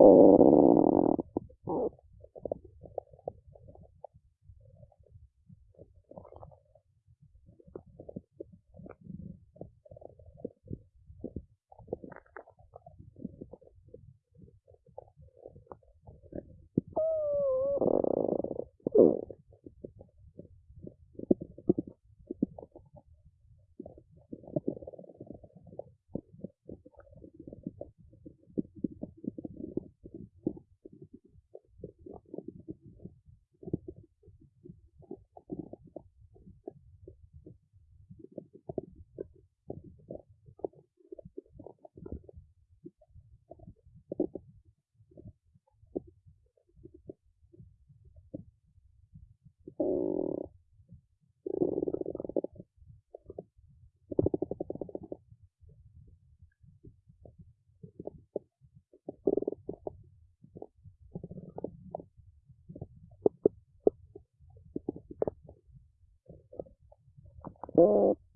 uh, ¡Gracias!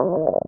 Oh.